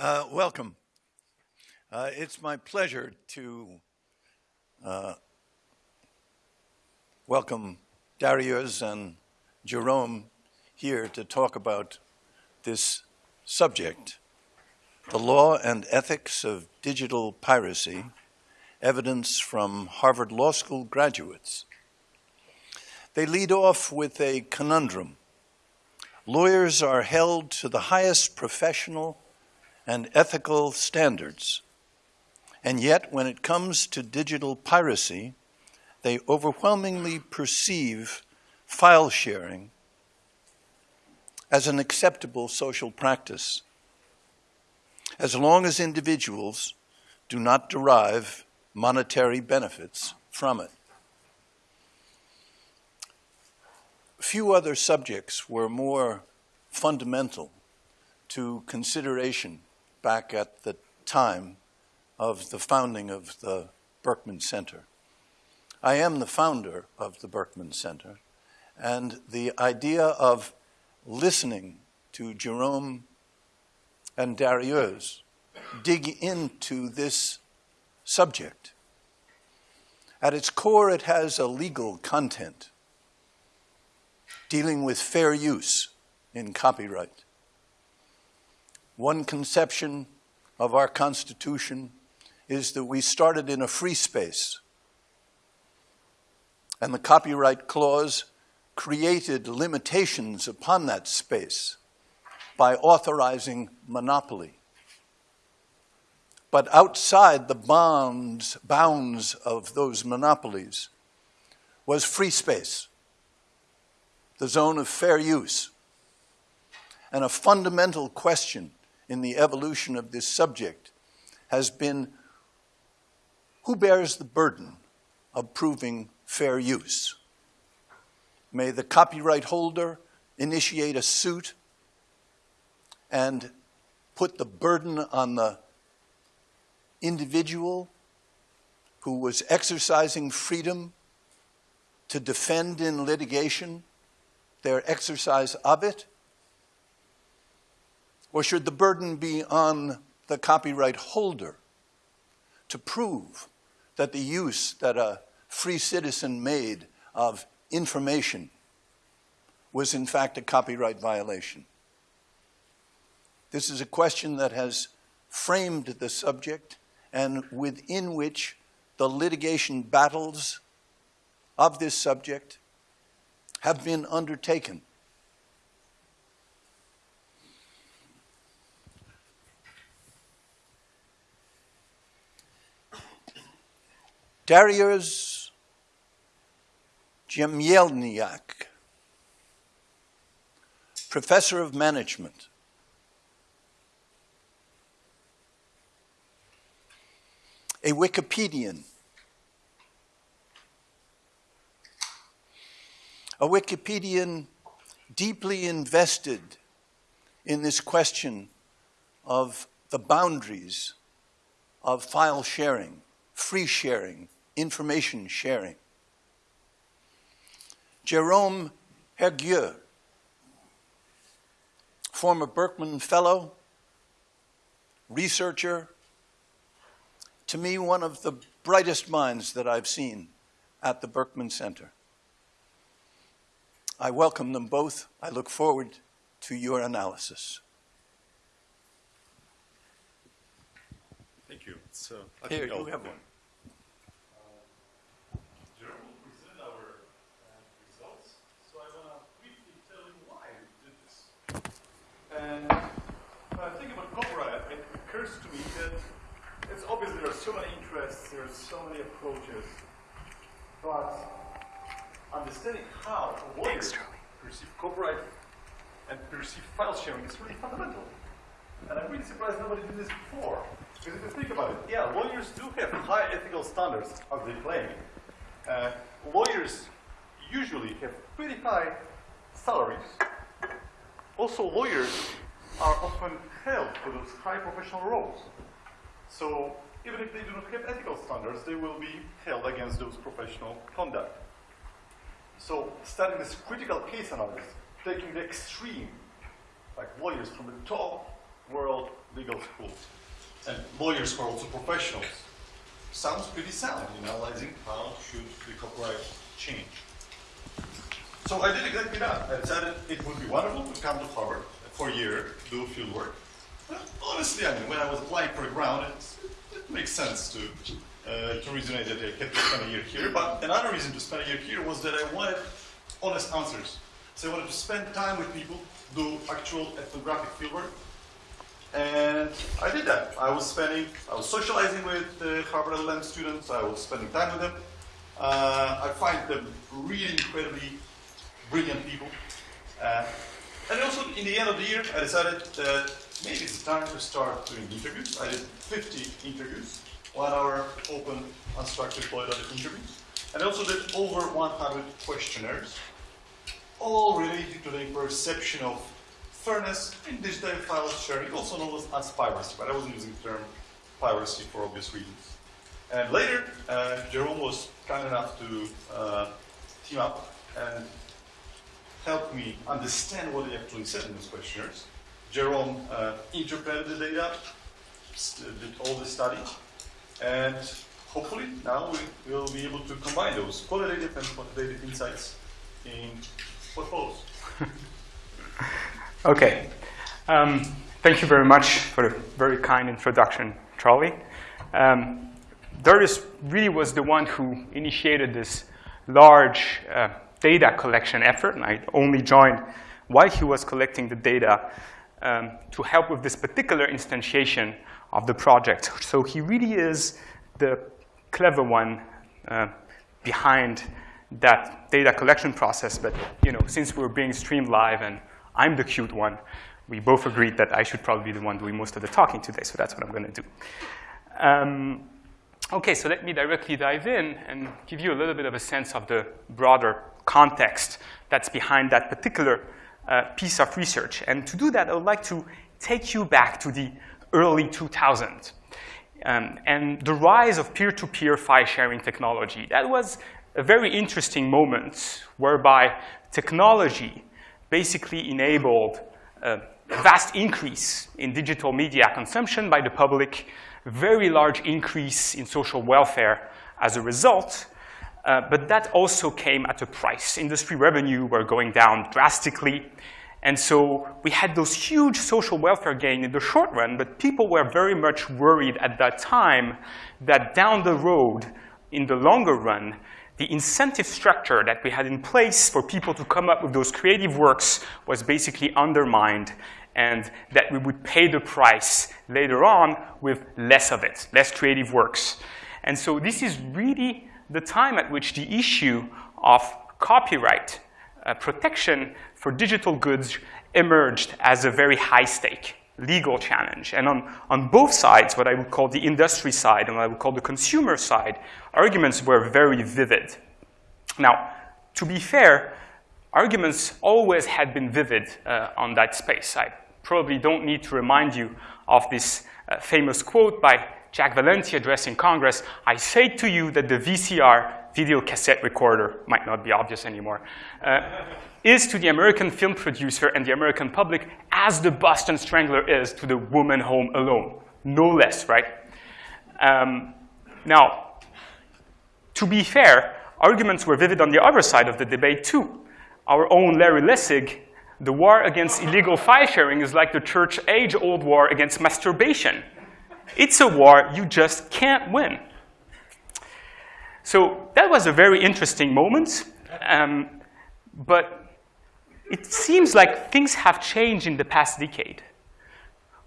Uh, welcome. Uh, it's my pleasure to uh, welcome Darius and Jerome here to talk about this subject, the law and ethics of digital piracy, evidence from Harvard Law School graduates. They lead off with a conundrum. Lawyers are held to the highest professional and ethical standards. And yet, when it comes to digital piracy, they overwhelmingly perceive file sharing as an acceptable social practice, as long as individuals do not derive monetary benefits from it. Few other subjects were more fundamental to consideration back at the time of the founding of the Berkman Center. I am the founder of the Berkman Center, and the idea of listening to Jerome and Darius dig into this subject. At its core, it has a legal content dealing with fair use in copyright. One conception of our Constitution is that we started in a free space, and the Copyright Clause created limitations upon that space by authorizing monopoly. But outside the bounds, bounds of those monopolies was free space, the zone of fair use. And a fundamental question in the evolution of this subject has been who bears the burden of proving fair use? May the copyright holder initiate a suit and put the burden on the individual who was exercising freedom to defend in litigation their exercise of it? Or should the burden be on the copyright holder to prove that the use that a free citizen made of information was in fact a copyright violation? This is a question that has framed the subject and within which the litigation battles of this subject have been undertaken. Darius Jemielniak, professor of management. A Wikipedian. A Wikipedian deeply invested in this question of the boundaries of file sharing, free sharing, information sharing. Jerome Hergueux, former Berkman Fellow, researcher, to me, one of the brightest minds that I've seen at the Berkman Center. I welcome them both. I look forward to your analysis. Thank you. So, I Here, you have one. And when I think about copyright, it occurs to me that it's obvious there are so many interests, there are so many approaches, but understanding how lawyers perceive copyright and perceive file sharing is really fundamental. And I'm really surprised nobody did this before. Because if you think about it, yeah, lawyers do have high ethical standards, as they claim. Uh, lawyers usually have pretty high salaries also, lawyers are often held to those high professional roles. So even if they do not have ethical standards, they will be held against those professional conduct. So studying this critical case analysis, taking the extreme, like lawyers from the top world legal schools. And lawyers who are also professionals. Sounds pretty sound in analyzing how should the copyright change. So I did exactly that. I decided it would be wonderful to come to Harvard for a year, do field work. But honestly, I mean, when I was applying for a grant, it, it makes sense to uh, to resonate that I kept to spend a year here. But another reason to spend a year here was that I wanted honest answers. So I wanted to spend time with people, do actual ethnographic fieldwork. And I did that. I was spending, I was socializing with the Harvard LLM students. I was spending time with them. Uh, I find them really incredibly brilliant people. Uh, and also, in the end of the year, I decided that maybe it's time to start doing interviews. I did 50 interviews one hour open, unstructured polyglot interviews. And I also did over 100 questionnaires, all related to the perception of fairness in digital file sharing, also known as piracy, but I wasn't using the term piracy for obvious reasons. And later, uh, Jerome was kind enough to uh, team up and help me understand what they actually said in those questionnaires. Jerome uh, interpreted the data, did all the study, and hopefully now we will be able to combine those qualitative and quantitative insights in what follows. okay. Um, thank you very much for the very kind introduction, Charlie. Um, Darius really was the one who initiated this large uh, data collection effort, and I only joined while he was collecting the data um, to help with this particular instantiation of the project. So he really is the clever one uh, behind that data collection process. But you know, since we're being streamed live and I'm the cute one, we both agreed that I should probably be the one doing most of the talking today. So that's what I'm going to do. Um, okay, so let me directly dive in and give you a little bit of a sense of the broader context that's behind that particular uh, piece of research. And to do that, I would like to take you back to the early 2000s. Um, and the rise of peer-to-peer -peer file sharing technology. That was a very interesting moment whereby technology basically enabled a vast increase in digital media consumption by the public, very large increase in social welfare as a result, uh, but that also came at a price. Industry revenue were going down drastically, and so we had those huge social welfare gain in the short run, but people were very much worried at that time that down the road, in the longer run, the incentive structure that we had in place for people to come up with those creative works was basically undermined and that we would pay the price later on with less of it, less creative works. And so this is really the time at which the issue of copyright uh, protection for digital goods emerged as a very high stake legal challenge. And on, on both sides, what I would call the industry side and what I would call the consumer side, arguments were very vivid. Now, to be fair, arguments always had been vivid uh, on that space. I probably don't need to remind you of this uh, famous quote by Jack Valenti addressing Congress, I say to you that the VCR video cassette recorder, might not be obvious anymore, uh, is to the American film producer and the American public as the Boston Strangler is to the woman home alone. No less, right? Um, now, to be fair, arguments were vivid on the other side of the debate too. Our own Larry Lessig, the war against illegal file sharing is like the church age-old war against masturbation. It's a war you just can't win. So that was a very interesting moment. Um, but it seems like things have changed in the past decade.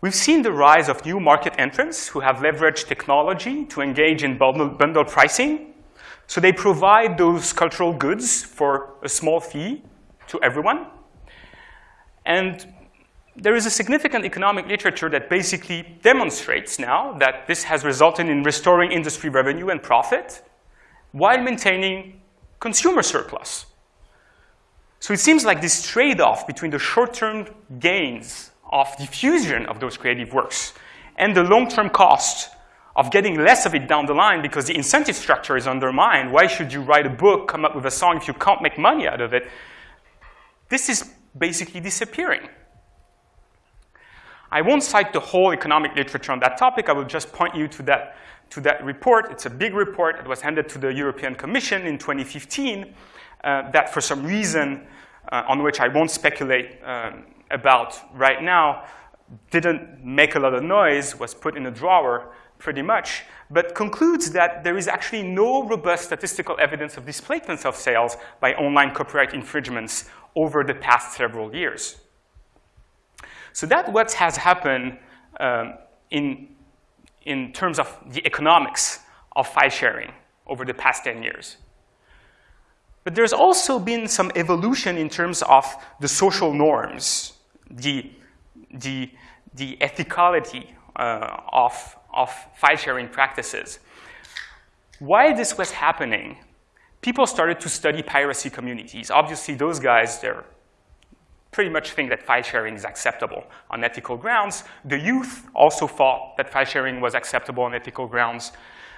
We've seen the rise of new market entrants who have leveraged technology to engage in bundle, pricing. So they provide those cultural goods for a small fee to everyone. And there is a significant economic literature that basically demonstrates now that this has resulted in restoring industry revenue and profit while maintaining consumer surplus. So it seems like this trade-off between the short-term gains of diffusion of those creative works and the long-term cost of getting less of it down the line because the incentive structure is undermined. Why should you write a book, come up with a song if you can't make money out of it? This is basically disappearing. I won't cite the whole economic literature on that topic. I will just point you to that, to that report. It's a big report. It was handed to the European Commission in 2015 uh, that for some reason, uh, on which I won't speculate um, about right now, didn't make a lot of noise, was put in a drawer pretty much, but concludes that there is actually no robust statistical evidence of displacements of sales by online copyright infringements over the past several years. So that's what has happened um, in, in terms of the economics of file sharing over the past 10 years. But there's also been some evolution in terms of the social norms, the, the, the ethicality uh, of, of file sharing practices. While this was happening, people started to study piracy communities. Obviously, those guys, they're pretty much think that file sharing is acceptable on ethical grounds. The youth also thought that file sharing was acceptable on ethical grounds.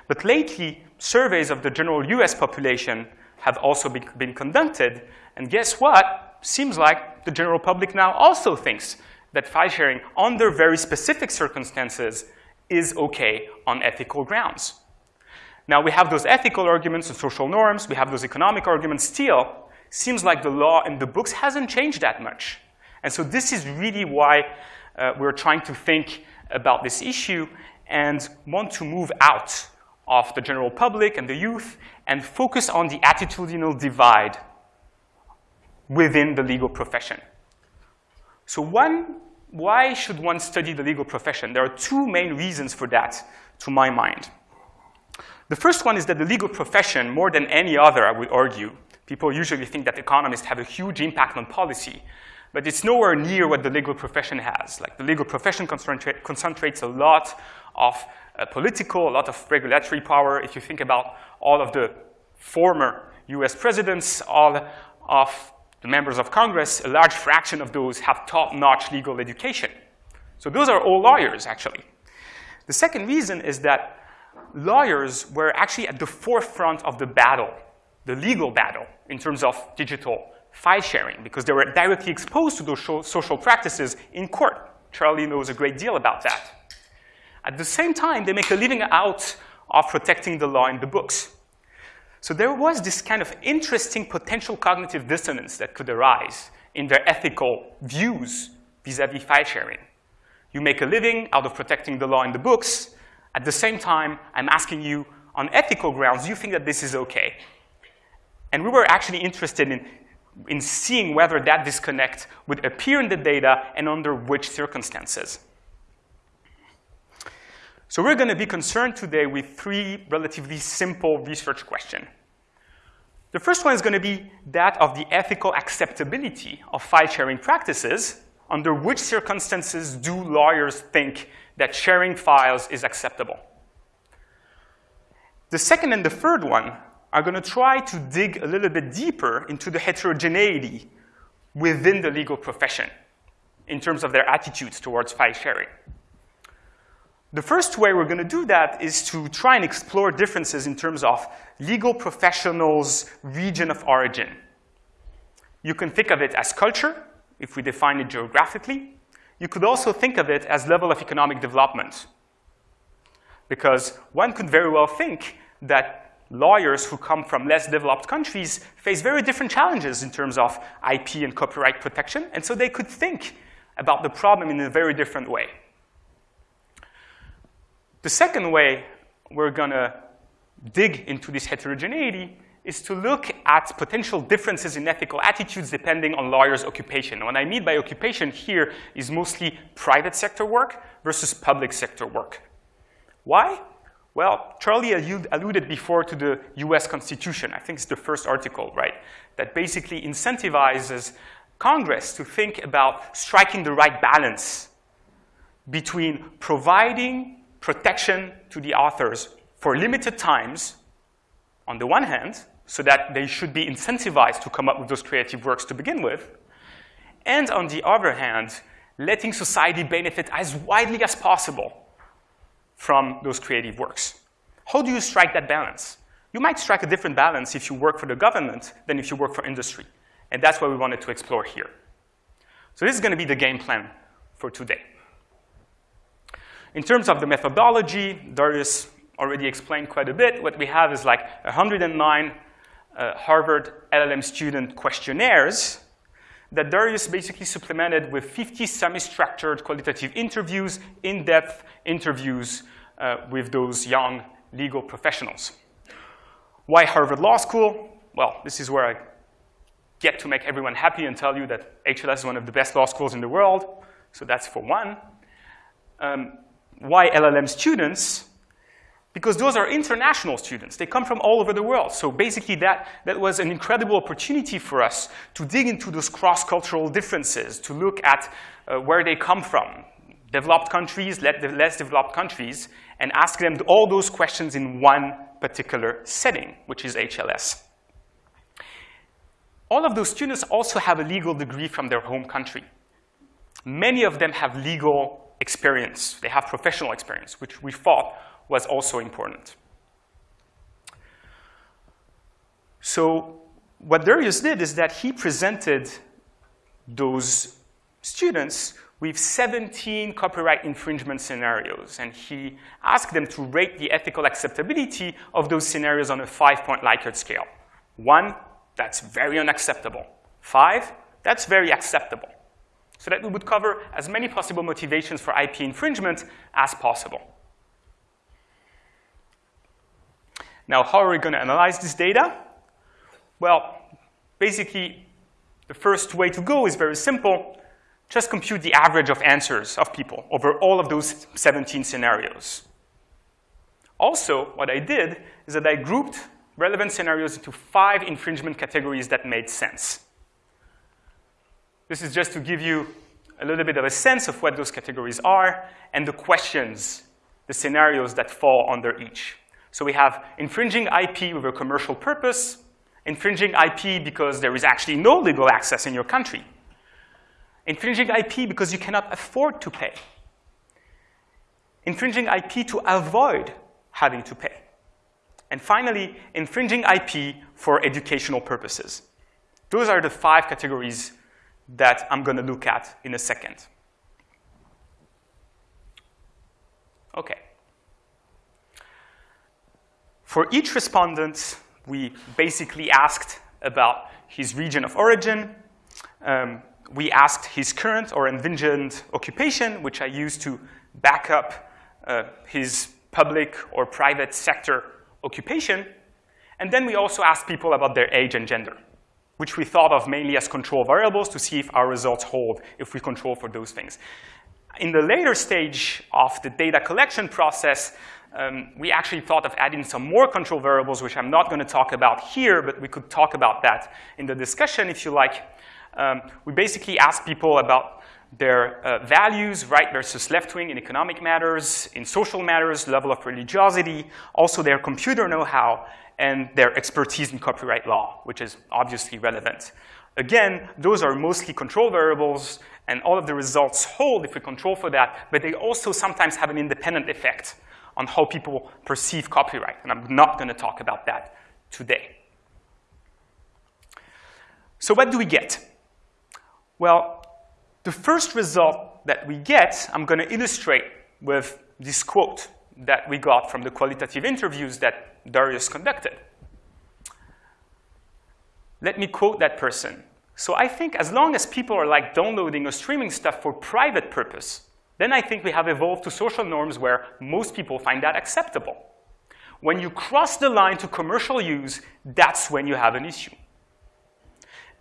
But lately, surveys of the general US population have also been, been conducted. And guess what? Seems like the general public now also thinks that file sharing under very specific circumstances is okay on ethical grounds. Now we have those ethical arguments and social norms, we have those economic arguments still, seems like the law in the books hasn't changed that much. And so this is really why uh, we're trying to think about this issue and want to move out of the general public and the youth and focus on the attitudinal divide within the legal profession. So one, why should one study the legal profession? There are two main reasons for that, to my mind. The first one is that the legal profession, more than any other, I would argue, People usually think that economists have a huge impact on policy, but it's nowhere near what the legal profession has. Like the legal profession concentrate, concentrates a lot of uh, political, a lot of regulatory power. If you think about all of the former US presidents, all of the members of Congress, a large fraction of those have top-notch legal education. So those are all lawyers, actually. The second reason is that lawyers were actually at the forefront of the battle the legal battle in terms of digital file sharing because they were directly exposed to those social practices in court. Charlie knows a great deal about that. At the same time, they make a living out of protecting the law in the books. So there was this kind of interesting potential cognitive dissonance that could arise in their ethical views vis-a-vis -vis file sharing. You make a living out of protecting the law in the books. At the same time, I'm asking you, on ethical grounds, you think that this is okay? And we were actually interested in, in seeing whether that disconnect would appear in the data and under which circumstances. So we're going to be concerned today with three relatively simple research questions. The first one is going to be that of the ethical acceptability of file sharing practices. Under which circumstances do lawyers think that sharing files is acceptable? The second and the third one are going to try to dig a little bit deeper into the heterogeneity within the legal profession in terms of their attitudes towards file sharing. The first way we're going to do that is to try and explore differences in terms of legal professionals' region of origin. You can think of it as culture, if we define it geographically. You could also think of it as level of economic development. Because one could very well think that lawyers who come from less developed countries face very different challenges in terms of IP and copyright protection, and so they could think about the problem in a very different way. The second way we're gonna dig into this heterogeneity is to look at potential differences in ethical attitudes depending on lawyers' occupation. What I mean by occupation here is mostly private sector work versus public sector work. Why? Well, Charlie alluded before to the US Constitution. I think it's the first article, right? That basically incentivizes Congress to think about striking the right balance between providing protection to the authors for limited times, on the one hand, so that they should be incentivized to come up with those creative works to begin with, and on the other hand, letting society benefit as widely as possible from those creative works. How do you strike that balance? You might strike a different balance if you work for the government than if you work for industry. And that's what we wanted to explore here. So this is going to be the game plan for today. In terms of the methodology, Darius already explained quite a bit. What we have is like 109 uh, Harvard LLM student questionnaires that Darius basically supplemented with 50 semi-structured qualitative interviews, in-depth interviews uh, with those young legal professionals. Why Harvard Law School? Well, this is where I get to make everyone happy and tell you that HLS is one of the best law schools in the world. So that's for one. Um, why LLM students? Because those are international students. They come from all over the world. So basically that, that was an incredible opportunity for us to dig into those cross-cultural differences, to look at uh, where they come from, developed countries, less developed countries, and ask them all those questions in one particular setting, which is HLS. All of those students also have a legal degree from their home country. Many of them have legal experience. They have professional experience, which we thought was also important. So what Darius did is that he presented those students with 17 copyright infringement scenarios, and he asked them to rate the ethical acceptability of those scenarios on a five-point Likert scale. One, that's very unacceptable. Five, that's very acceptable. So that we would cover as many possible motivations for IP infringement as possible. Now, how are we going to analyze this data? Well, basically, the first way to go is very simple. Just compute the average of answers of people over all of those 17 scenarios. Also, what I did is that I grouped relevant scenarios into five infringement categories that made sense. This is just to give you a little bit of a sense of what those categories are and the questions, the scenarios that fall under each. So we have infringing IP with a commercial purpose, infringing IP because there is actually no legal access in your country, infringing IP because you cannot afford to pay, infringing IP to avoid having to pay, and finally, infringing IP for educational purposes. Those are the five categories that I'm going to look at in a second. Okay. For each respondent, we basically asked about his region of origin. Um, we asked his current or envisioned occupation, which I used to back up uh, his public or private sector occupation. And then we also asked people about their age and gender, which we thought of mainly as control variables to see if our results hold if we control for those things. In the later stage of the data collection process, um, we actually thought of adding some more control variables, which I'm not going to talk about here, but we could talk about that in the discussion if you like. Um, we basically asked people about their uh, values, right versus left wing in economic matters, in social matters, level of religiosity, also their computer know-how, and their expertise in copyright law, which is obviously relevant. Again, those are mostly control variables, and all of the results hold if we control for that, but they also sometimes have an independent effect on how people perceive copyright, and I'm not going to talk about that today. So what do we get? Well, the first result that we get, I'm going to illustrate with this quote that we got from the qualitative interviews that Darius conducted. Let me quote that person. So I think as long as people are like downloading or streaming stuff for private purpose, then I think we have evolved to social norms where most people find that acceptable. When you cross the line to commercial use, that's when you have an issue.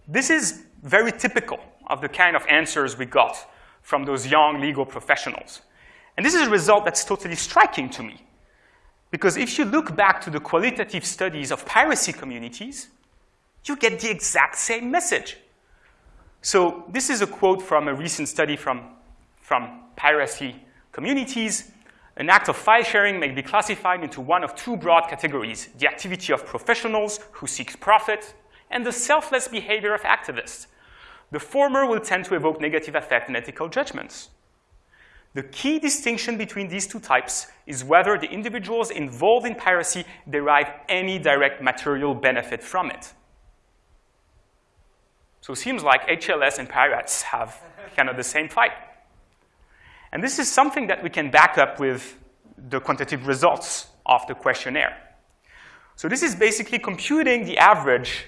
This is very typical of the kind of answers we got from those young legal professionals. And this is a result that's totally striking to me. Because if you look back to the qualitative studies of piracy communities, you get the exact same message. So this is a quote from a recent study from, from piracy communities, an act of file sharing may be classified into one of two broad categories, the activity of professionals who seek profit and the selfless behavior of activists. The former will tend to evoke negative affect and ethical judgments. The key distinction between these two types is whether the individuals involved in piracy derive any direct material benefit from it. So it seems like HLS and pirates have kind of the same fight. And this is something that we can back up with the quantitative results of the questionnaire. So this is basically computing the average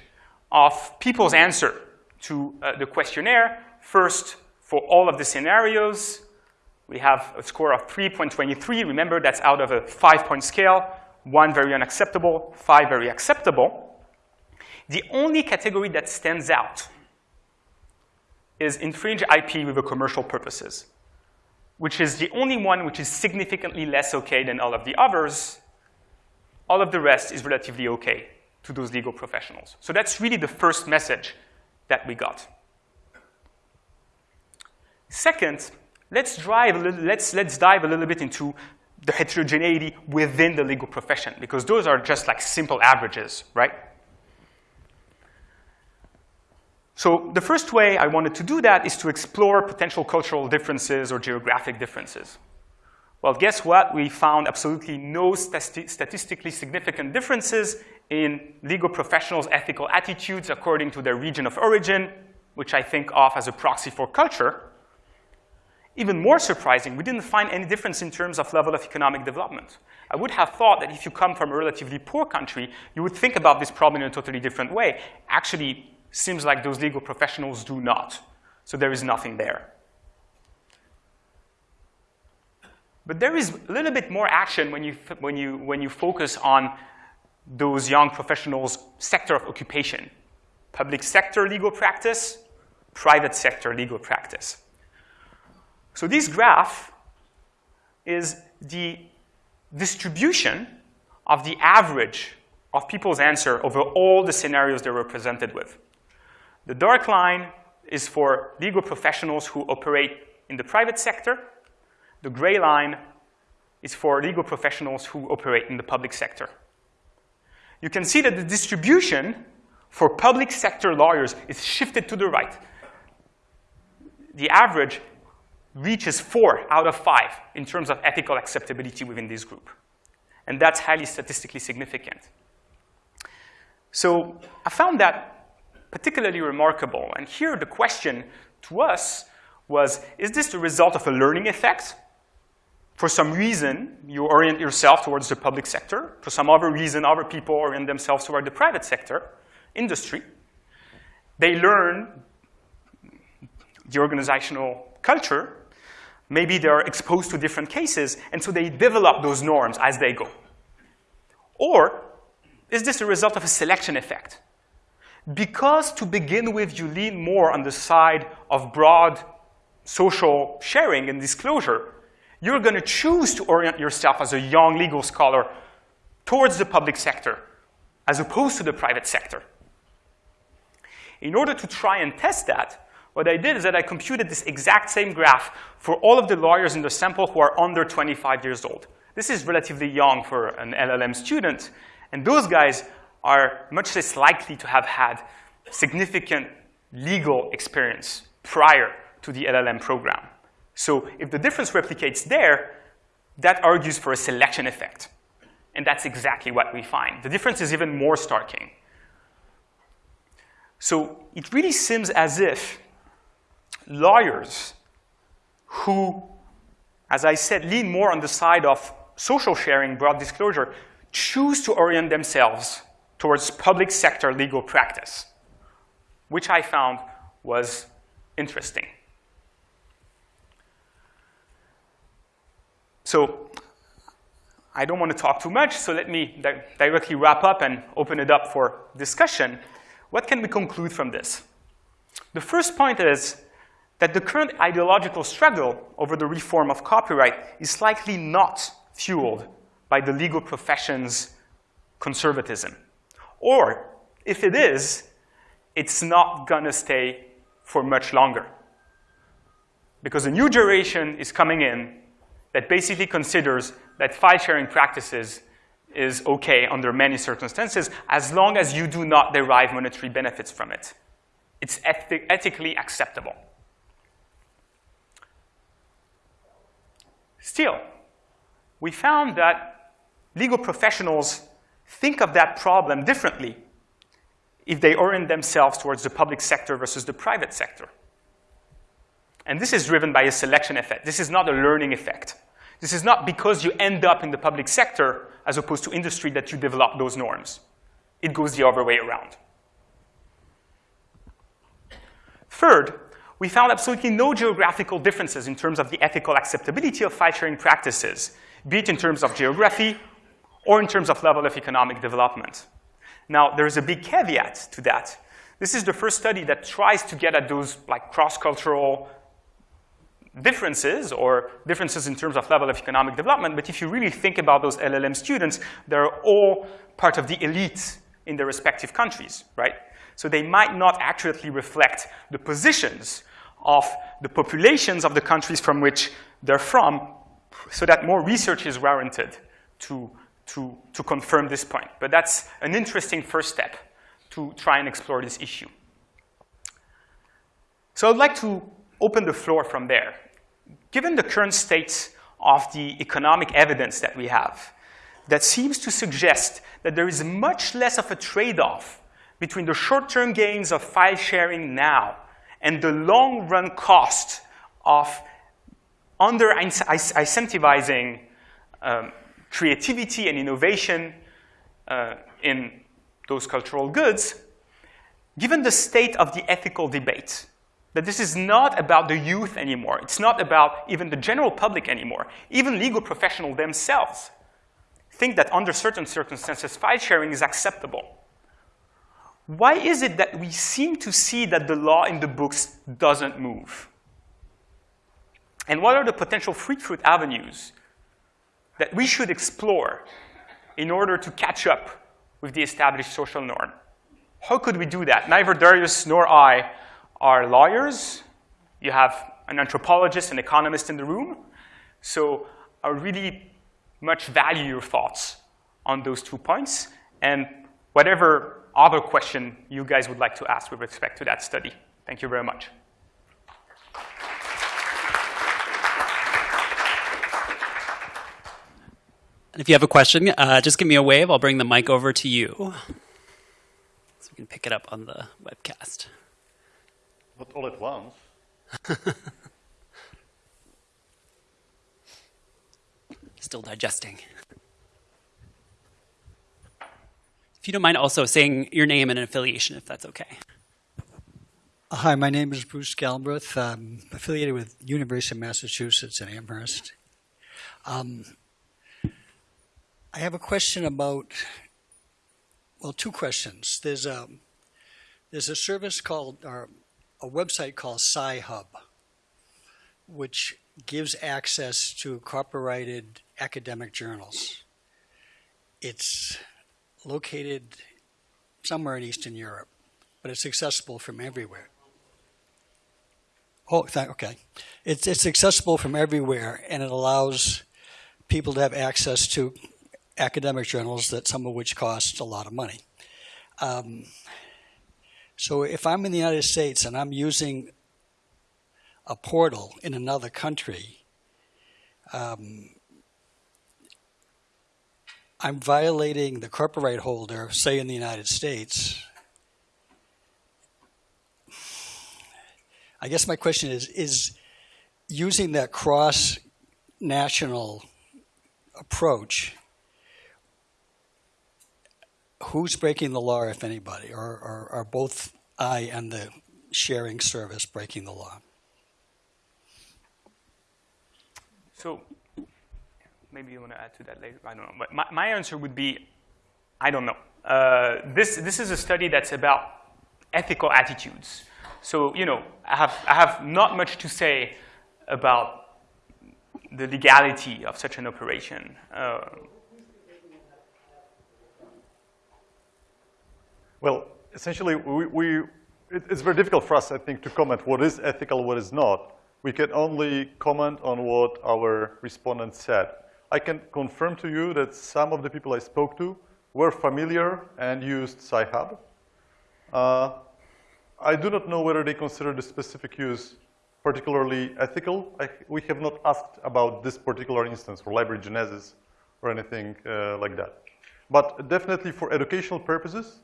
of people's answer to uh, the questionnaire. First, for all of the scenarios, we have a score of 3.23. Remember, that's out of a five-point scale. One very unacceptable, five very acceptable. The only category that stands out is infringe IP with commercial purposes, which is the only one which is significantly less okay than all of the others. All of the rest is relatively okay to those legal professionals. So that's really the first message that we got. Second, let's, drive little, let's, let's dive a little bit into the heterogeneity within the legal profession, because those are just like simple averages, right? So the first way I wanted to do that is to explore potential cultural differences or geographic differences. Well, guess what? We found absolutely no stati statistically significant differences in legal professionals' ethical attitudes according to their region of origin, which I think of as a proxy for culture. Even more surprising, we didn't find any difference in terms of level of economic development. I would have thought that if you come from a relatively poor country, you would think about this problem in a totally different way. Actually, Seems like those legal professionals do not. So there is nothing there. But there is a little bit more action when you, when you, when you focus on those young professionals' sector of occupation. Public sector legal practice, private sector legal practice. So this graph is the distribution of the average of people's answer over all the scenarios they were presented with. The dark line is for legal professionals who operate in the private sector. The gray line is for legal professionals who operate in the public sector. You can see that the distribution for public sector lawyers is shifted to the right. The average reaches four out of five in terms of ethical acceptability within this group. And that's highly statistically significant. So I found that particularly remarkable. And here the question to us was, is this the result of a learning effect? For some reason, you orient yourself towards the public sector. For some other reason, other people orient themselves toward the private sector, industry. They learn the organizational culture. Maybe they're exposed to different cases, and so they develop those norms as they go. Or is this a result of a selection effect? Because to begin with, you lean more on the side of broad social sharing and disclosure, you're going to choose to orient yourself as a young legal scholar towards the public sector as opposed to the private sector. In order to try and test that, what I did is that I computed this exact same graph for all of the lawyers in the sample who are under 25 years old. This is relatively young for an LLM student, and those guys are much less likely to have had significant legal experience prior to the LLM program. So if the difference replicates there, that argues for a selection effect. And that's exactly what we find. The difference is even more starking. So it really seems as if lawyers who, as I said, lean more on the side of social sharing, broad disclosure, choose to orient themselves towards public sector legal practice, which I found was interesting. So I don't want to talk too much, so let me di directly wrap up and open it up for discussion. What can we conclude from this? The first point is that the current ideological struggle over the reform of copyright is likely not fueled by the legal profession's conservatism. Or if it is, it's not gonna stay for much longer. Because a new generation is coming in that basically considers that file sharing practices is okay under many circumstances as long as you do not derive monetary benefits from it. It's ethically acceptable. Still, we found that legal professionals think of that problem differently if they orient themselves towards the public sector versus the private sector. And this is driven by a selection effect. This is not a learning effect. This is not because you end up in the public sector as opposed to industry that you develop those norms. It goes the other way around. Third, we found absolutely no geographical differences in terms of the ethical acceptability of file-sharing practices, be it in terms of geography or in terms of level of economic development. Now, there's a big caveat to that. This is the first study that tries to get at those like cross-cultural differences or differences in terms of level of economic development, but if you really think about those LLM students, they're all part of the elite in their respective countries, right? So they might not accurately reflect the positions of the populations of the countries from which they're from, so that more research is warranted to, to, to confirm this point. But that's an interesting first step to try and explore this issue. So I'd like to open the floor from there. Given the current state of the economic evidence that we have, that seems to suggest that there is much less of a trade-off between the short-term gains of file sharing now and the long-run cost of under-incentivizing um, creativity and innovation uh, in those cultural goods, given the state of the ethical debate, that this is not about the youth anymore. It's not about even the general public anymore. Even legal professionals themselves think that under certain circumstances, file sharing is acceptable. Why is it that we seem to see that the law in the books doesn't move? And what are the potential fruit avenues that we should explore in order to catch up with the established social norm? How could we do that? Neither Darius nor I are lawyers. You have an anthropologist, an economist in the room. So I really much value your thoughts on those two points and whatever other question you guys would like to ask with respect to that study. Thank you very much. And if you have a question, uh, just give me a wave. I'll bring the mic over to you. So we can pick it up on the webcast. Not all at once. Still digesting. If you don't mind also saying your name and an affiliation, if that's okay. Hi, my name is Bruce Galbraith. I'm affiliated with University of Massachusetts in Amherst. Um, I have a question about, well, two questions. There's a, there's a service called, or a website called Sci-Hub, which gives access to copyrighted academic journals. It's located somewhere in Eastern Europe, but it's accessible from everywhere. Oh, okay. It's, it's accessible from everywhere, and it allows people to have access to academic journals that some of which cost a lot of money. Um, so if I'm in the United States and I'm using a portal in another country, um, I'm violating the copyright holder, say in the United States. I guess my question is, is using that cross-national approach who's breaking the law, if anybody, or, or are both I and the sharing service breaking the law? So maybe you want to add to that later. I don't know. But my, my answer would be, I don't know. Uh, this, this is a study that's about ethical attitudes. So, you know, I have, I have not much to say about the legality of such an operation. Uh, Well, essentially, we, we it, it's very difficult for us, I think, to comment what is ethical, what is not. We can only comment on what our respondents said. I can confirm to you that some of the people I spoke to were familiar and used Sci-Hub. Uh, I do not know whether they consider the specific use particularly ethical. I, we have not asked about this particular instance for library genesis or anything uh, like that. But definitely for educational purposes,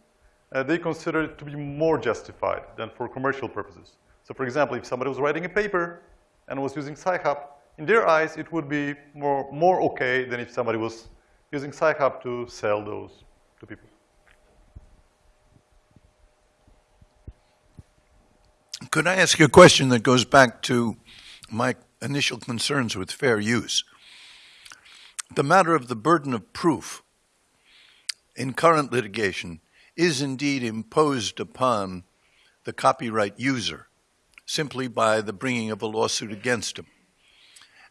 uh, they consider it to be more justified than for commercial purposes. So for example, if somebody was writing a paper and was using Sci-Hub, in their eyes, it would be more, more okay than if somebody was using Sci-Hub to sell those to people. Could I ask you a question that goes back to my initial concerns with fair use? The matter of the burden of proof in current litigation is indeed imposed upon the copyright user simply by the bringing of a lawsuit against him.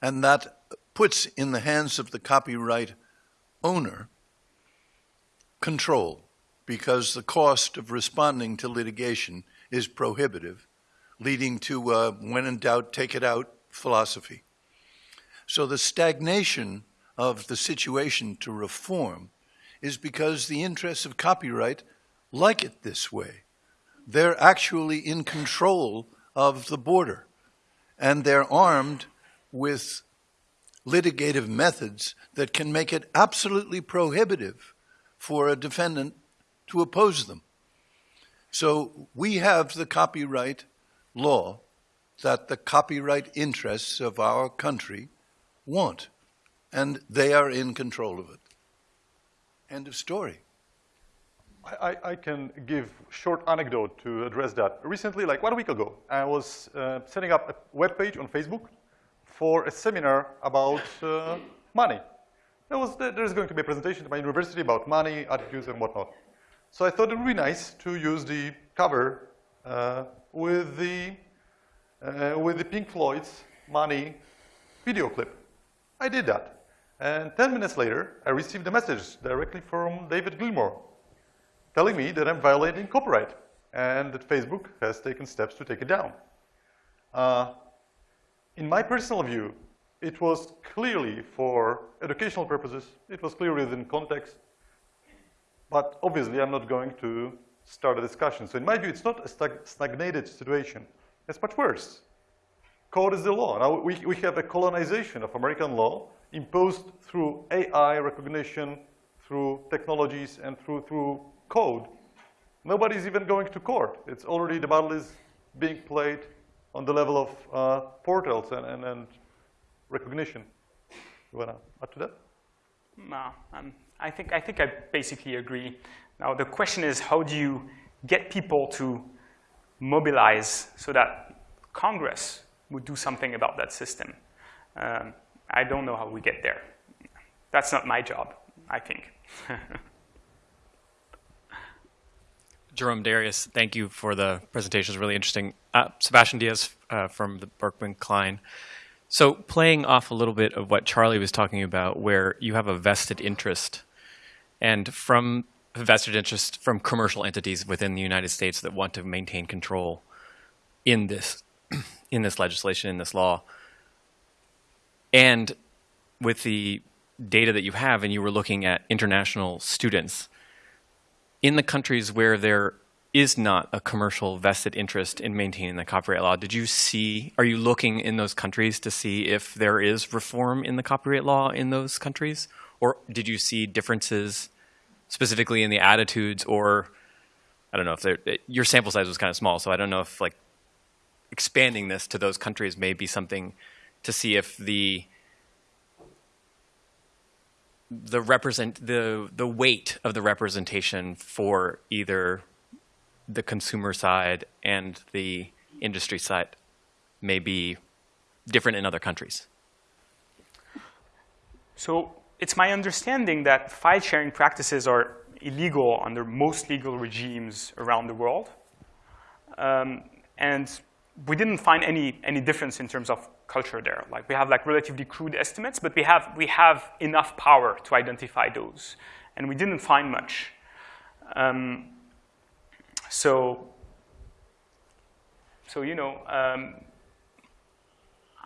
And that puts in the hands of the copyright owner control because the cost of responding to litigation is prohibitive, leading to when in doubt, take it out philosophy. So the stagnation of the situation to reform is because the interests of copyright like it this way. They're actually in control of the border, and they're armed with litigative methods that can make it absolutely prohibitive for a defendant to oppose them. So we have the copyright law that the copyright interests of our country want, and they are in control of it. End of story. I, I, can give short anecdote to address that. Recently, like one week ago, I was uh, setting up a web page on Facebook for a seminar about uh, money. There was, there's going to be a presentation at my university about money, attitudes, and whatnot. So I thought it would be nice to use the cover uh, with the uh, with the Pink Floyd's Money video clip. I did that. And 10 minutes later, I received a message directly from David Gilmour telling me that I'm violating copyright and that Facebook has taken steps to take it down. Uh, in my personal view, it was clearly for educational purposes. It was clearly within context. But obviously, I'm not going to start a discussion. So in my view, it's not a stagnated situation. It's much worse. Code is the law. Now, we, we have a colonization of American law imposed through AI recognition, through technologies, and through, through code, nobody's even going to court. It's already, the battle is being played on the level of uh, portals and, and, and, recognition. You want to add to that? No, um, I, think, I think I basically agree. Now, the question is how do you get people to mobilize so that Congress would do something about that system? Um, I don't know how we get there. That's not my job, I think. Jerome Darius, thank you for the presentation. It's really interesting. Uh, Sebastian Diaz uh, from the Berkman Klein. So playing off a little bit of what Charlie was talking about, where you have a vested interest, and from vested interest from commercial entities within the United States that want to maintain control in this, in this legislation, in this law, and with the data that you have, and you were looking at international students, in the countries where there is not a commercial vested interest in maintaining the copyright law, did you see, are you looking in those countries to see if there is reform in the copyright law in those countries? Or did you see differences specifically in the attitudes or, I don't know if your sample size was kind of small, so I don't know if like expanding this to those countries may be something to see if the the represent the the weight of the representation for either the consumer side and the industry side may be different in other countries. So it's my understanding that file sharing practices are illegal under most legal regimes around the world. Um, and we didn't find any, any difference in terms of culture there. Like we have like relatively crude estimates, but we have, we have enough power to identify those. And we didn't find much. Um, so, so, you know, um,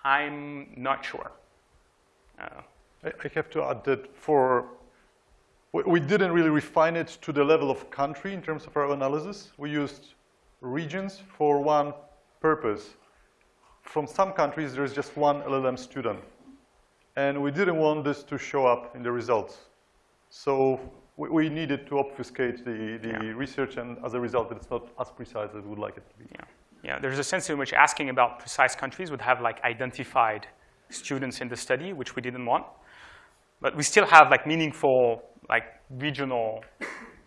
I'm not sure. Uh, I, I have to add that for, we, we didn't really refine it to the level of country in terms of our analysis. We used regions for one purpose. From some countries, there is just one LLM student. And we didn't want this to show up in the results. So we, we needed to obfuscate the, the yeah. research, and as a result, it's not as precise as we would like it to be. Yeah. know, there's a sense in which asking about precise countries would have like identified students in the study, which we didn't want. But we still have like meaningful like regional,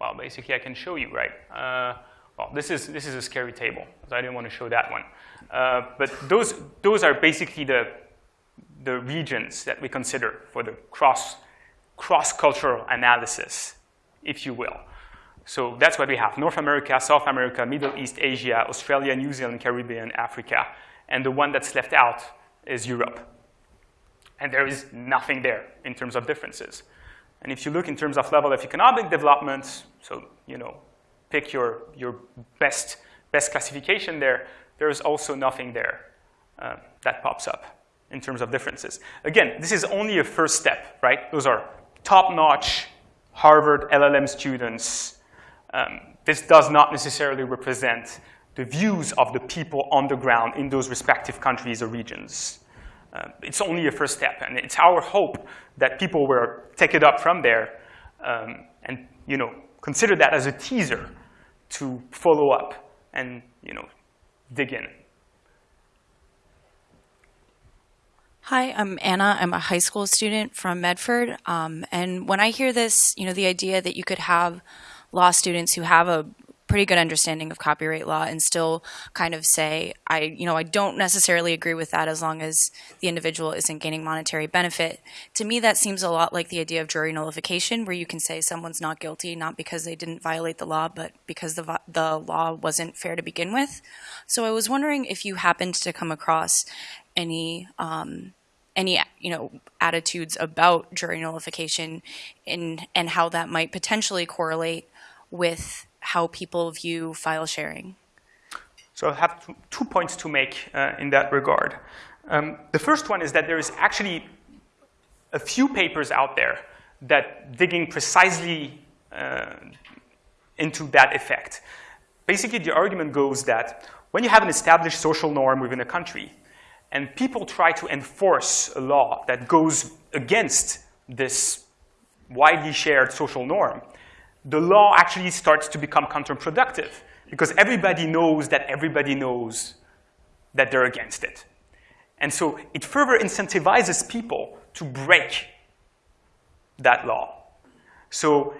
well, basically I can show you, right? Uh, well, this is, this is a scary table, so I didn't want to show that one. Uh, but those, those are basically the, the regions that we consider for the cross, cross-cultural analysis, if you will. So that's what we have, North America, South America, Middle East, Asia, Australia, New Zealand, Caribbean, Africa. And the one that's left out is Europe. And there is nothing there in terms of differences. And if you look in terms of level of economic development, so, you know, pick your, your best, best classification there, there's also nothing there uh, that pops up in terms of differences. Again, this is only a first step, right? Those are top-notch Harvard LLM students. Um, this does not necessarily represent the views of the people on the ground in those respective countries or regions. Uh, it's only a first step, and it's our hope that people will take it up from there um, and you know consider that as a teaser to follow up and you know dig in. Hi, I'm Anna. I'm a high school student from Medford. Um, and when I hear this, you know, the idea that you could have law students who have a pretty good understanding of copyright law and still kind of say, I, you know, I don't necessarily agree with that as long as the individual isn't gaining monetary benefit. To me, that seems a lot like the idea of jury nullification, where you can say someone's not guilty, not because they didn't violate the law, but because the, the law wasn't fair to begin with. So I was wondering if you happened to come across any, um, any you know attitudes about jury nullification and and how that might potentially correlate with how people view file sharing? So I have two points to make uh, in that regard. Um, the first one is that there is actually a few papers out there that digging precisely uh, into that effect. Basically, the argument goes that when you have an established social norm within a country, and people try to enforce a law that goes against this widely shared social norm, the law actually starts to become counterproductive because everybody knows that everybody knows that they're against it. And so it further incentivizes people to break that law. So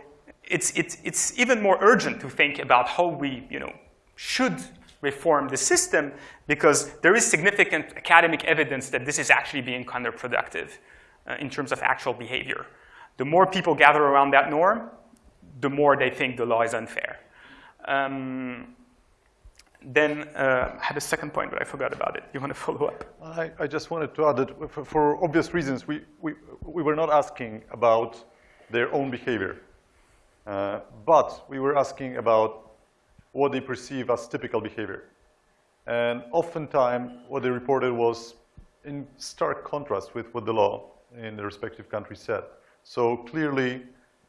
it's, it's, it's even more urgent to think about how we you know, should reform the system because there is significant academic evidence that this is actually being counterproductive uh, in terms of actual behavior. The more people gather around that norm, the more they think the law is unfair. Um, then uh, I had a second point, but I forgot about it. You want to follow up? I, I just wanted to add that for, for, obvious reasons, we, we, we were not asking about their own behavior. Uh, but we were asking about what they perceive as typical behavior. And oftentimes, what they reported was in stark contrast with what the law in the respective countries said. So clearly,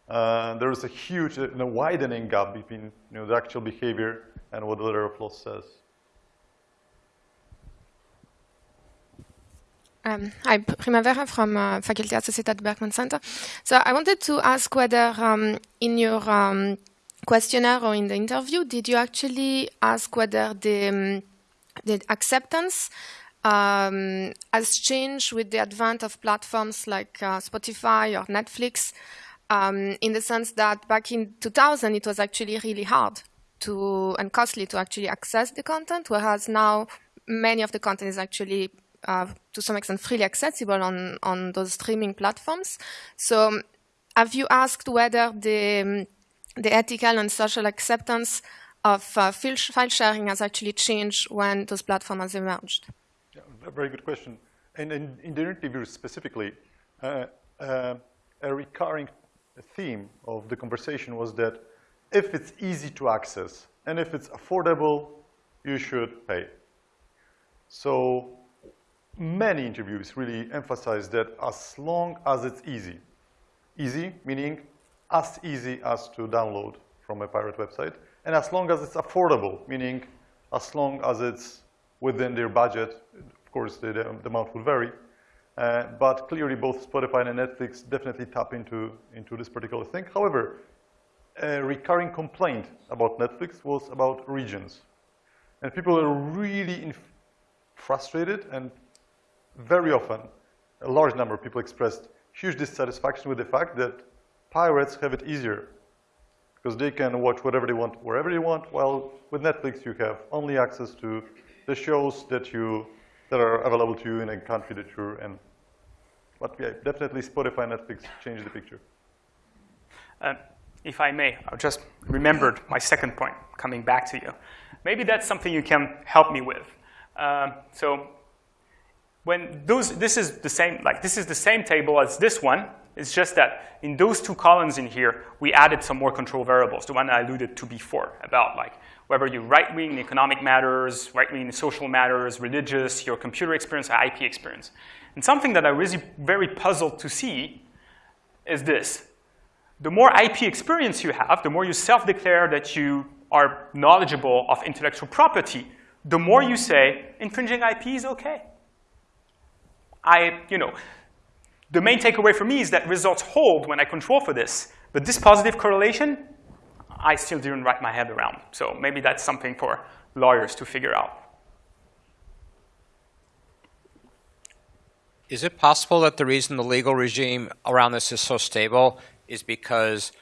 uh, there is a huge, uh, you know, widening gap between you know, the actual behavior and what the letter of law says. Um, hi, Primavera from uh, Faculty Associate at Berkman Center. So I wanted to ask whether um, in your um, questionnaire or in the interview, did you actually ask whether the, um, the acceptance um, has changed with the advent of platforms like uh, Spotify or Netflix um, in the sense that back in 2000, it was actually really hard to and costly to actually access the content, whereas now many of the content is actually uh, to some extent freely accessible on, on those streaming platforms. So have you asked whether the, the ethical and social acceptance of uh, file sharing has actually changed when those platforms emerged? Yeah, very good question. And in, in the interview specifically, uh, uh a recurring theme of the conversation was that if it's easy to access and if it's affordable, you should pay. So many interviews really emphasize that as long as it's easy, easy meaning as easy as to download from a pirate website, and as long as it's affordable, meaning as long as it's within their budget, of course the, the amount will vary, uh, but clearly both Spotify and Netflix definitely tap into, into this particular thing. However, a recurring complaint about Netflix was about regions. And people are really frustrated and very often a large number of people expressed huge dissatisfaction with the fact that pirates have it easier because they can watch whatever they want, wherever they want, while with Netflix you have only access to the shows that you that are available to you in a country that you're in. But yeah, definitely Spotify and Netflix changed the picture. Uh, if I may, I just remembered my second point coming back to you. Maybe that's something you can help me with. Um, so when those, this is the same, like this is the same table as this one. It's just that in those two columns in here, we added some more control variables, the one I alluded to before about like whether you're right-wing in economic matters, right-wing in social matters, religious, your computer experience, or IP experience. And something that I was very puzzled to see is this. The more IP experience you have, the more you self-declare that you are knowledgeable of intellectual property, the more you say infringing IP is okay. I, you know, the main takeaway for me is that results hold when I control for this. But this positive correlation, I still didn't wrap my head around. So maybe that's something for lawyers to figure out. Is it possible that the reason the legal regime around this is so stable is because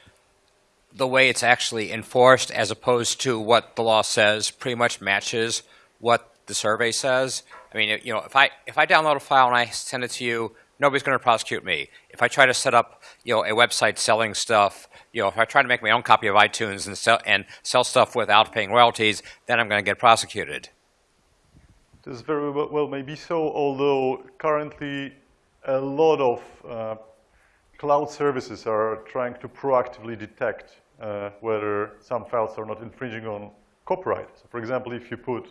the way it's actually enforced as opposed to what the law says pretty much matches what the survey says? I mean, you know, if I if I download a file and I send it to you, nobody's going to prosecute me. If I try to set up, you know, a website selling stuff, you know, if I try to make my own copy of iTunes and sell and sell stuff without paying royalties, then I'm going to get prosecuted. This very well, may be so, although currently a lot of uh, cloud services are trying to proactively detect uh, whether some files are not infringing on copyright. So for example, if you put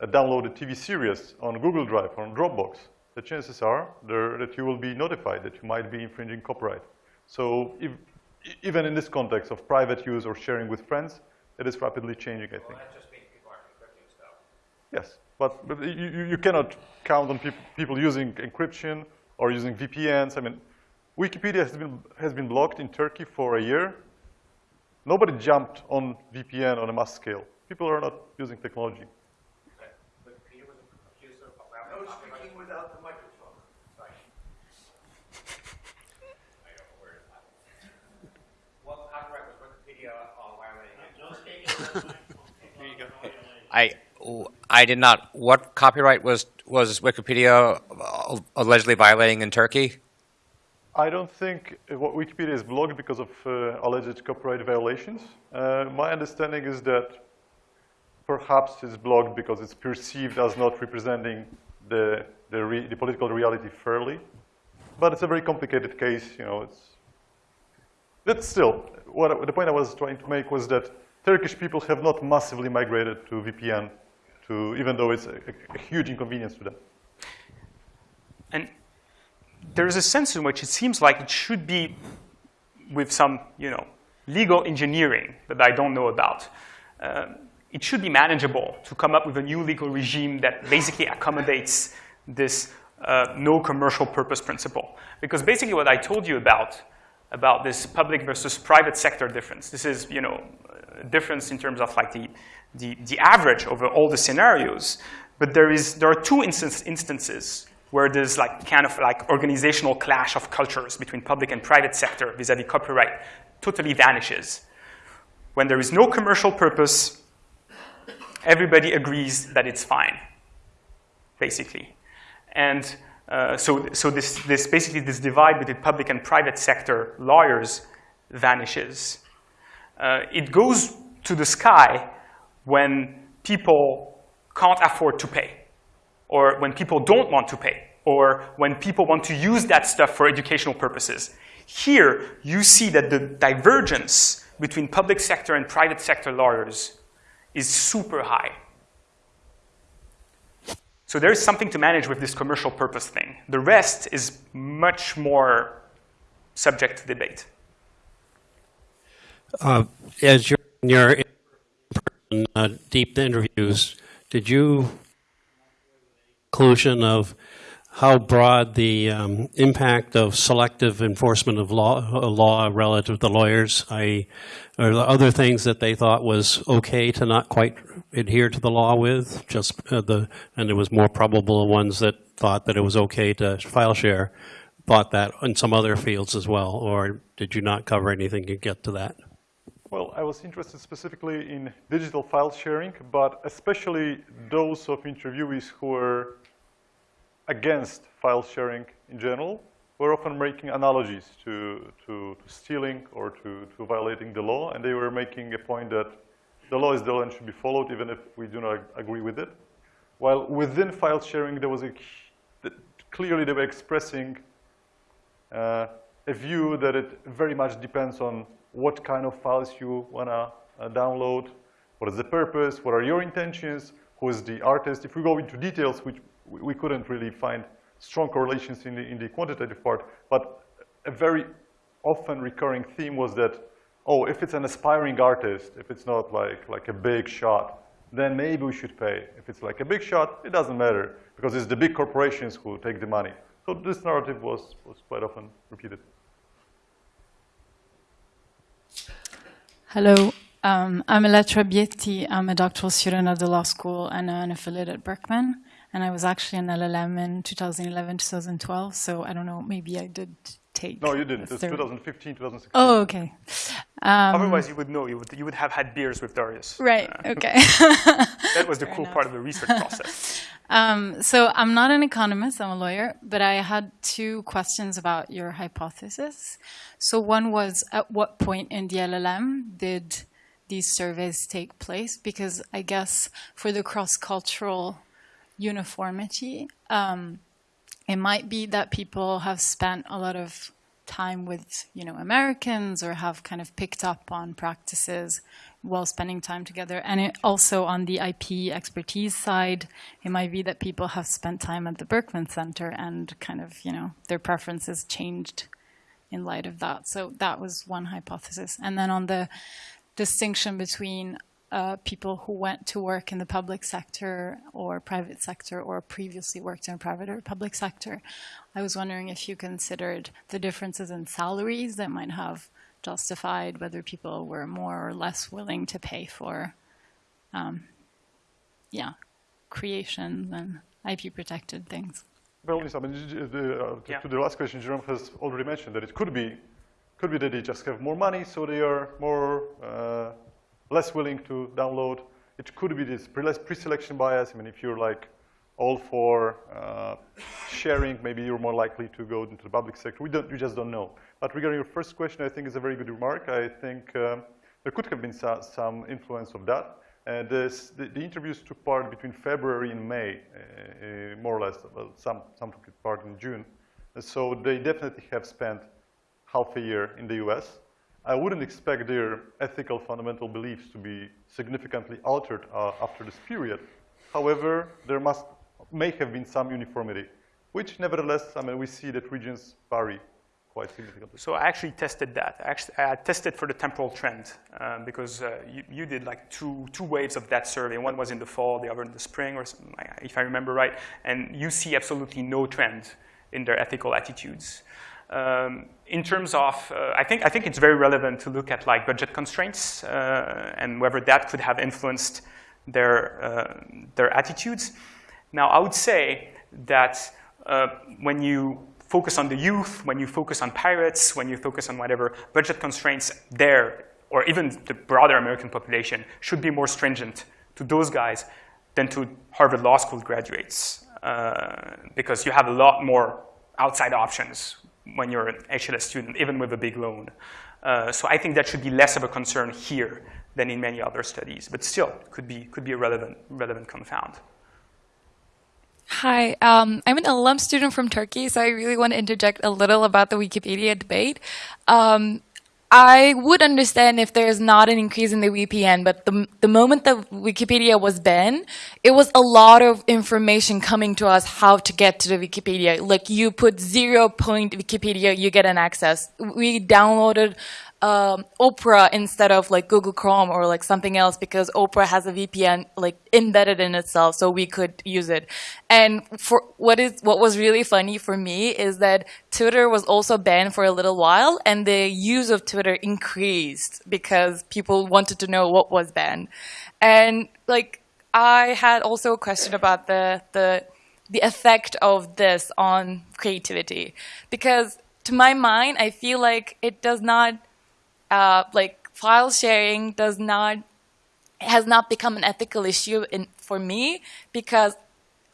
a downloaded TV series on Google Drive or on Dropbox, the chances are that you will be notified that you might be infringing copyright. So if, even in this context of private use or sharing with friends, it is rapidly changing, I think. Well, that just means people are encrypting stuff. Yes, but, but you, you cannot count on peop people using encryption or using VPNs. I mean, Wikipedia has been, has been blocked in Turkey for a year. Nobody jumped on VPN on a mass scale. People are not using technology. No speaking without the microphone. What copyright was Wikipedia violating? I, I did not. What copyright was was Wikipedia allegedly violating in Turkey? I don't think uh, what Wikipedia is blocked because of uh, alleged copyright violations. Uh, my understanding is that perhaps it's blocked because it's perceived as not representing the, the, re the political reality fairly. But it's a very complicated case, you know, it's, but still, what, the point I was trying to make was that Turkish people have not massively migrated to VPN, to, even though it's a, a huge inconvenience to them. And there is a sense in which it seems like it should be with some, you know, legal engineering that I don't know about. Um, it should be manageable to come up with a new legal regime that basically accommodates this uh, no commercial purpose principle. Because basically what I told you about, about this public versus private sector difference, this is, you know, difference in terms of like the, the, the average over all the scenarios. But there, is, there are two instance, instances where there's like kind of like organizational clash of cultures between public and private sector vis-a-vis -vis copyright totally vanishes. When there is no commercial purpose, everybody agrees that it's fine, basically. And uh, so, so this, this basically this divide between public and private sector lawyers vanishes. Uh, it goes to the sky when people can't afford to pay, or when people don't want to pay, or when people want to use that stuff for educational purposes. Here, you see that the divergence between public sector and private sector lawyers is super high. So there is something to manage with this commercial purpose thing. The rest is much more subject to debate. Uh, as you're in your uh, deep interviews, did you conclusion of how broad the um, impact of selective enforcement of law, uh, law relative to lawyers, I, or the other things that they thought was okay to not quite adhere to the law with, just uh, the, and it was more probable ones that thought that it was okay to file share, thought that in some other fields as well, or did you not cover anything to get to that? Well, I was interested specifically in digital file sharing, but especially those of interviewees who were against file sharing in general were often making analogies to, to, to stealing or to, to violating the law, and they were making a point that the law is the law and should be followed even if we do not agree with it. While within file sharing, there was a, clearly they were expressing uh, a view that it very much depends on what kind of files you want to uh, download, what is the purpose, what are your intentions, who is the artist. If we go into details, which we couldn't really find strong correlations in the, in the quantitative part, but a very often recurring theme was that, oh, if it's an aspiring artist, if it's not like, like a big shot, then maybe we should pay. If it's like a big shot, it doesn't matter because it's the big corporations who take the money. So this narrative was, was quite often repeated. Hello, um, I'm Elettra Bietti. I'm a doctoral student at the law school and an affiliate at Berkman. And I was actually an LLM in 2011, 2012. So I don't know, maybe I did take. No, you didn't. It's 2015, 2016. Oh, okay. Um, Otherwise, you would know. You would, you would have had beers with Darius. Right, uh, okay. that was the Fair cool enough. part of the research process. Um, so I'm not an economist, I'm a lawyer, but I had two questions about your hypothesis. So one was, at what point in the LLM did these surveys take place? Because I guess for the cross-cultural uniformity, um, it might be that people have spent a lot of time with you know Americans or have kind of picked up on practices while spending time together. And it also on the IP expertise side, it might be that people have spent time at the Berkman Center and kind of you know their preferences changed in light of that. So that was one hypothesis. And then on the distinction between uh, people who went to work in the public sector or private sector or previously worked in private or public sector. I was wondering if you considered the differences in salaries that might have justified whether people were more or less willing to pay for, um, yeah, creation and IP protected things. Well, I mean, the, uh, yeah. to the last question, Jerome has already mentioned that it could be, could be that they just have more money, so they are more uh, less willing to download. It could be this pre-selection bias. I mean, if you're like all for uh, sharing, maybe you're more likely to go into the public sector. We, don't, we just don't know. But regarding your first question, I think is a very good remark. I think um, there could have been so, some influence of that. And this, the, the, interviews took part between February and May, uh, uh, more or less. Well, some, some took part in June. So they definitely have spent half a year in the US. I wouldn't expect their ethical fundamental beliefs to be significantly altered uh, after this period. However, there must, may have been some uniformity, which nevertheless, I mean, we see that regions vary quite significantly. So I actually tested that. I, actually, I tested for the temporal trend um, because uh, you, you, did like two, two waves of that survey. One was in the fall, the other in the spring, or if I remember right. And you see absolutely no trend in their ethical attitudes. Um, in terms of, uh, I, think, I think it's very relevant to look at like budget constraints uh, and whether that could have influenced their, uh, their attitudes. Now, I would say that uh, when you focus on the youth, when you focus on pirates, when you focus on whatever, budget constraints there, or even the broader American population, should be more stringent to those guys than to Harvard Law School graduates. Uh, because you have a lot more outside options when you're an HLS student, even with a big loan. Uh, so I think that should be less of a concern here than in many other studies, but still could be, could be a relevant, relevant confound. Hi, um, I'm an alum student from Turkey, so I really want to interject a little about the Wikipedia debate. Um, I would understand if there's not an increase in the VPN, but the, the moment that Wikipedia was banned, it was a lot of information coming to us how to get to the Wikipedia. Like you put zero point Wikipedia, you get an access. We downloaded um, Opera instead of like Google Chrome or like something else because Opera has a VPN like embedded in itself, so we could use it. And for what is what was really funny for me is that Twitter was also banned for a little while, and the use of Twitter increased because people wanted to know what was banned. And like I had also a question about the the the effect of this on creativity because to my mind i feel like it does not uh, like file sharing does not has not become an ethical issue in, for me because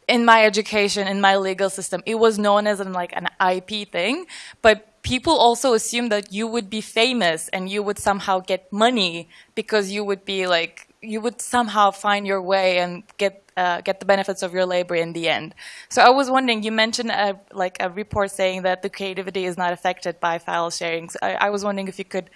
in my education in my legal system it was known as an like an ip thing but people also assume that you would be famous and you would somehow get money because you would be like you would somehow find your way and get uh, get the benefits of your labor in the end. So I was wondering, you mentioned a, like a report saying that the creativity is not affected by file sharing. So I, I, was wondering if you could,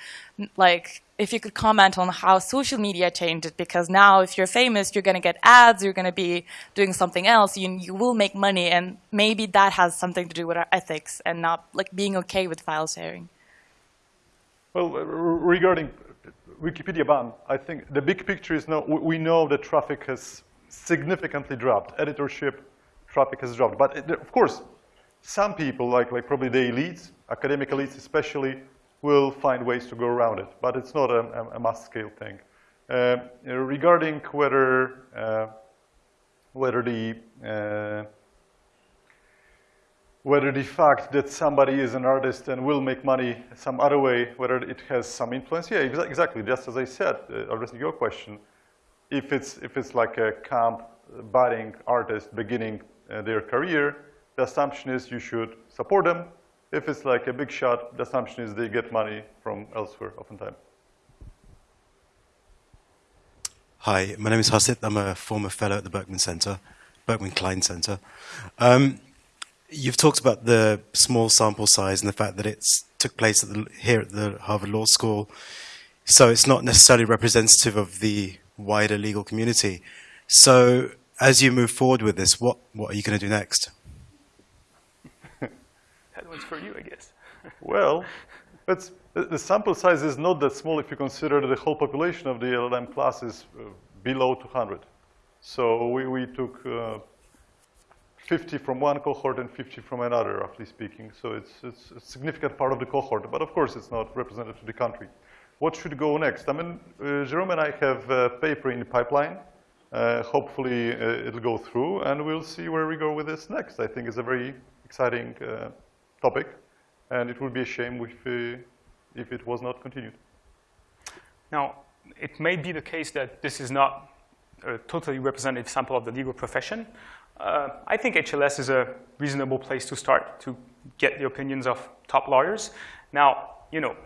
like, if you could comment on how social media changed it, because now if you're famous, you're going to get ads, you're going to be doing something else, you, you will make money, and maybe that has something to do with our ethics and not like being okay with file sharing. Well, regarding Wikipedia ban, I think the big picture is no, we know that traffic has significantly dropped. Editorship traffic has dropped. But it, of course, some people, like, like probably the elites, academic elites especially, will find ways to go around it. But it's not a, a mass-scale thing. Uh, regarding whether, uh, whether the uh, whether the fact that somebody is an artist and will make money some other way, whether it has some influence. Yeah, exactly. Just as I said, uh, addressing your question, if it's, if it's like a camp budding artist beginning uh, their career, the assumption is you should support them. If it's like a big shot, the assumption is they get money from elsewhere oftentimes. Hi, my name is Hasit. I'm a former fellow at the Berkman Center, Berkman Klein Center. Um, you've talked about the small sample size and the fact that it took place at the, here at the Harvard Law School. So it's not necessarily representative of the wider legal community. So as you move forward with this, what, what are you going to do next? that one's for you, I guess. well, it's, the sample size is not that small if you consider the whole population of the LLM class is uh, below 200. So we, we took uh, 50 from one cohort and 50 from another, roughly speaking. So it's, it's a significant part of the cohort, but of course it's not representative of the country. What should go next? I mean, uh, Jerome and I have a paper in the pipeline. Uh, hopefully uh, it'll go through and we'll see where we go with this next. I think it's a very exciting uh, topic and it would be a shame if, uh, if it was not continued. Now, it may be the case that this is not a totally representative sample of the legal profession. Uh, I think HLS is a reasonable place to start to get the opinions of top lawyers. Now, you know,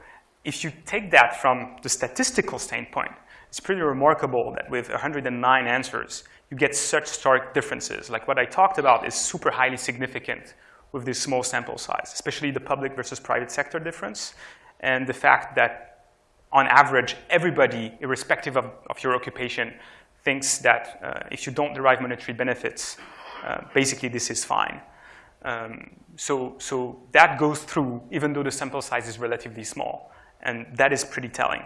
if you take that from the statistical standpoint, it's pretty remarkable that with 109 answers, you get such stark differences. Like what I talked about is super highly significant with this small sample size, especially the public versus private sector difference, and the fact that on average, everybody, irrespective of, of your occupation, thinks that uh, if you don't derive monetary benefits, basically this is fine. Um, so, so that goes through, even though the sample size is relatively small. And that is pretty telling.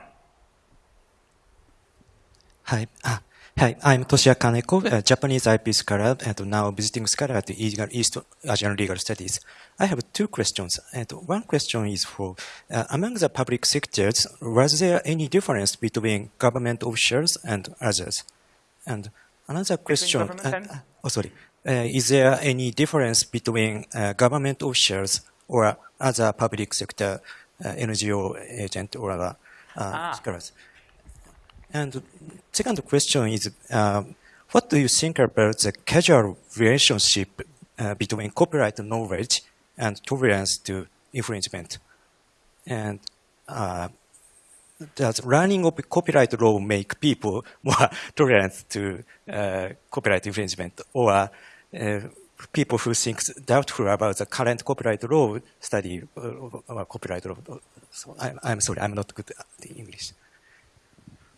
Hi. Ah, hi, I'm Toshiya Kaneko, a Japanese IP scholar and now visiting scholar at the East Asian Legal Studies. I have two questions. And one question is for, uh, among the public sectors, was there any difference between government officials and others? And another question, uh, oh sorry, uh, is there any difference between uh, government officials or other public sector uh, NGO agent or uh, ah. scholars. And second question is, um, what do you think about the casual relationship uh, between copyright knowledge and tolerance to infringement? And uh, does learning of copyright law make people more tolerant to uh, copyright infringement? Or uh, people who think doubtful about the current copyright law study uh, copyright law. So I, am sorry, I'm not good at the English.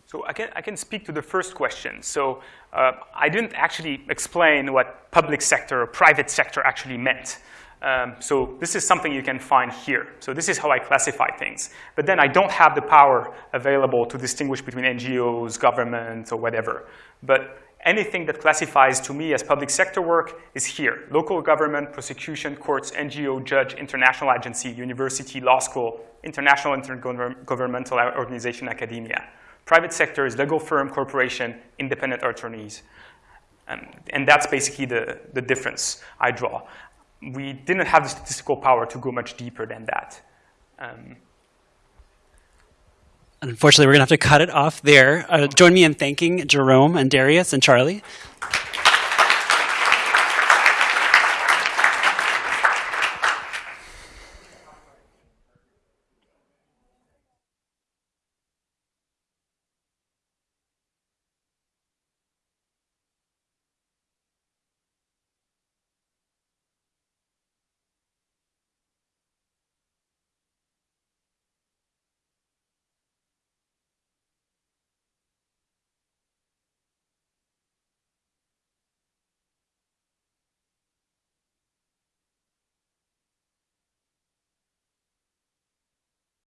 So I can, I can speak to the first question. So uh, I didn't actually explain what public sector or private sector actually meant. Um, so this is something you can find here. So this is how I classify things. But then I don't have the power available to distinguish between NGOs, government, or whatever. But anything that classifies to me as public sector work is here. Local government, prosecution, courts, NGO, judge, international agency, university, law school, international intergovernmental organization, academia. Private sector is legal firm, corporation, independent attorneys. Um, and that's basically the, the difference I draw. We didn't have the statistical power to go much deeper than that. Um, Unfortunately, we're going to have to cut it off there. Uh, join me in thanking Jerome and Darius and Charlie.